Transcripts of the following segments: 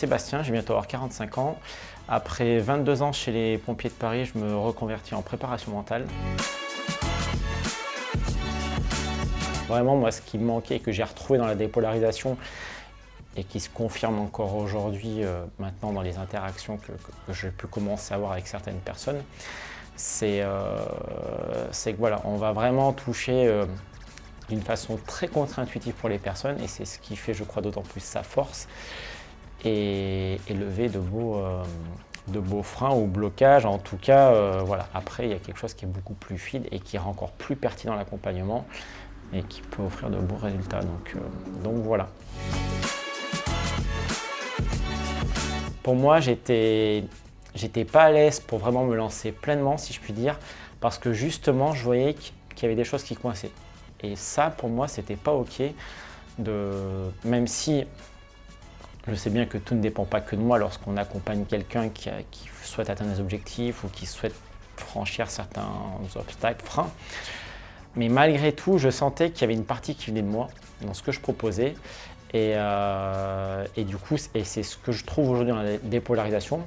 Sébastien, j'ai bientôt avoir 45 ans. Après 22 ans chez les pompiers de Paris, je me reconvertis en préparation mentale. Vraiment, moi, ce qui me manquait et que j'ai retrouvé dans la dépolarisation et qui se confirme encore aujourd'hui, euh, maintenant dans les interactions que, j'ai pu commencer à avoir avec certaines personnes, c'est euh, que voilà, on va vraiment toucher euh, d'une façon très contre-intuitive pour les personnes et c'est ce qui fait, je crois, d'autant plus sa force et, lever de beaux, de beaux freins ou blocages. En tout cas, voilà. après, il y a quelque chose qui est beaucoup plus fluide et qui rend encore plus pertinent l'accompagnement et qui peut offrir de beaux résultats. Donc, donc voilà. Pour moi, j'étais j'étais pas à l'aise pour vraiment me lancer pleinement, si je puis dire, parce que justement, je voyais qu'il y avait des choses qui coinçaient. Et ça, pour moi, c'était pas OK. De... Même si je sais bien que tout ne dépend pas que de moi lorsqu'on accompagne quelqu'un qui, souhaite atteindre des objectifs ou qui souhaite franchir certains obstacles, freins. Mais malgré tout, je sentais qu'il y avait une partie qui venait de moi dans ce que je proposais euh, et, du coup, c'est ce que je trouve aujourd'hui dans la dépolarisation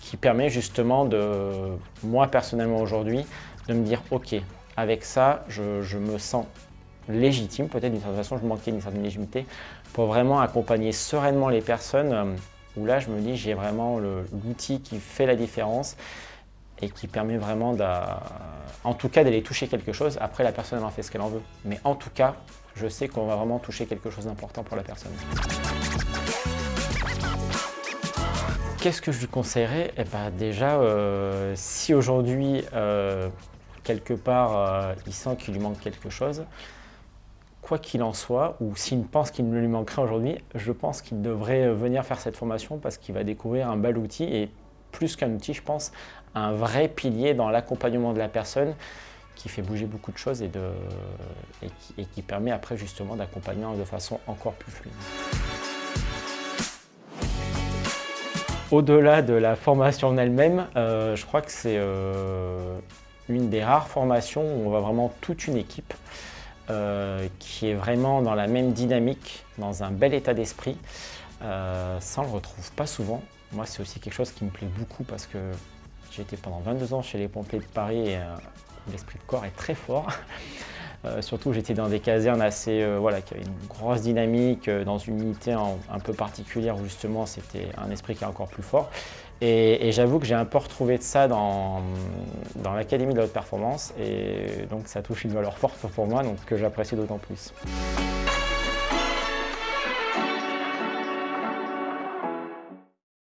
qui permet justement de, moi personnellement aujourd'hui, de me dire ok, avec ça, je, me sens légitime, peut-être d'une certaine façon, je manquais d'une certaine légitimité pour vraiment accompagner sereinement les personnes euh, où là, je me dis j'ai vraiment l'outil qui fait la différence et qui permet vraiment, en tout cas, d'aller toucher quelque chose. Après, la personne, en fait ce qu'elle en veut. Mais en tout cas, je sais qu'on va vraiment toucher quelque chose d'important pour la personne. Qu'est-ce que je lui conseillerais? Eh ben Déjà, euh, si aujourd'hui, euh, quelque part, il sent qu'il lui manque quelque chose, quoi qu'il en soit, ou s'il pense qu'il lui manquerait aujourd'hui, je pense qu'il devrait venir faire cette formation parce qu'il va découvrir un bel outil et plus qu'un outil, je pense, un vrai pilier dans l'accompagnement de la personne qui fait bouger beaucoup de choses et, qui, permet après justement d'accompagner de façon encore plus fluide. Au-delà de la formation en elle-même, euh, je crois que c'est euh, une des rares formations où on voit vraiment toute une équipe euh, qui est vraiment dans la même dynamique, dans un bel état d'esprit. ça, on le retrouve pas souvent. Moi, c'est aussi quelque chose qui me plaît beaucoup parce que j'ai été pendant 22 ans chez les pompiers de Paris et l'esprit de corps est très fort. Euh, surtout, j'étais dans des casernes assez, euh, voilà, qui avaient une grosse dynamique, euh, dans une unité un peu particulière où justement c'était un esprit qui est encore plus fort. Et, j'avoue que j'ai un peu retrouvé de ça dans, dans l'Académie de la haute performance et donc ça touche une valeur forte pour moi, donc que j'apprécie d'autant plus.